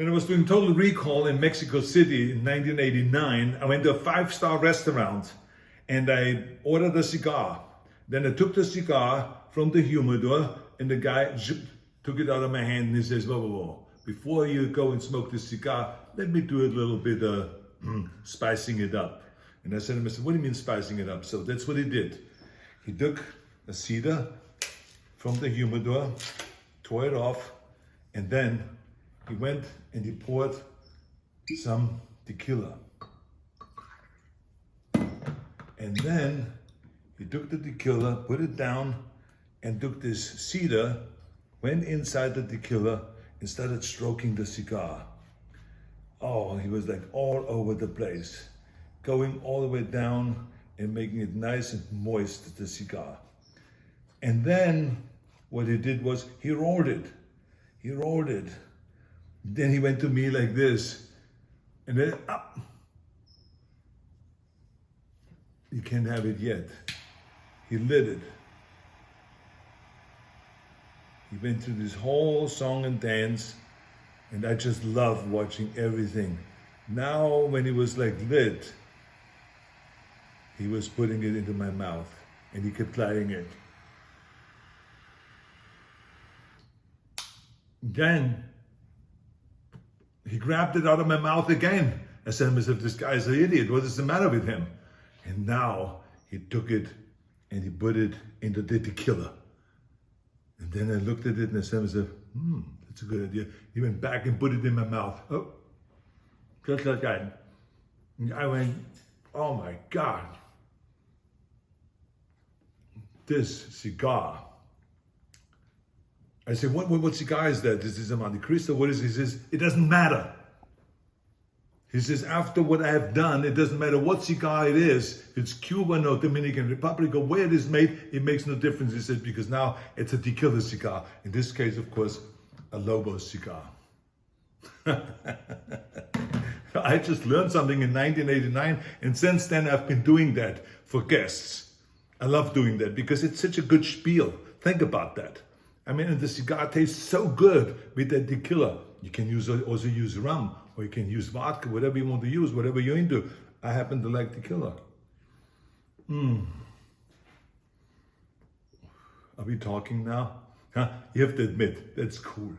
When I was doing Total Recall in Mexico City in 1989, I went to a five-star restaurant and I ordered a cigar. Then I took the cigar from the humidor and the guy took it out of my hand and he says, whoa, whoa, whoa. Before you go and smoke this cigar, let me do a little bit of hmm, spicing it up. And I said to him, I said, what do you mean spicing it up? So that's what he did. He took a cedar from the humidor, tore it off, and then he went and he poured some tequila. And then he took the tequila, put it down, and took this cedar, went inside the tequila, and started stroking the cigar. Oh, he was like all over the place, going all the way down and making it nice and moist, the cigar. And then what he did was he rolled it. He rolled it then he went to me like this. And then, ah, you can't have it yet. He lit it. He went through this whole song and dance, and I just love watching everything. Now, when he was like lit, he was putting it into my mouth, and he kept lighting it. Then he grabbed it out of my mouth again. I said to myself, this guy's an idiot. What is the matter with him? And now he took it and he put it into the tequila. And then I looked at it and I said to myself, hmm, that's a good idea. He went back and put it in my mouth. Oh, just like that. And I went, oh my God. This cigar I said, what, what, what cigar is that? This is a Montecristo. What is it? He says, it doesn't matter. He says, after what I have done, it doesn't matter what cigar it is, it's Cuban or Dominican Republic or where it is made, it makes no difference. He says, because now it's a tequila cigar. In this case, of course, a Lobo cigar. I just learned something in 1989, and since then I've been doing that for guests. I love doing that because it's such a good spiel. Think about that. I mean, the cigar tastes so good with that tequila. You can use also use rum or you can use vodka, whatever you want to use, whatever you're into. I happen to like tequila. Hmm. Are we talking now? Huh? You have to admit, that's cool.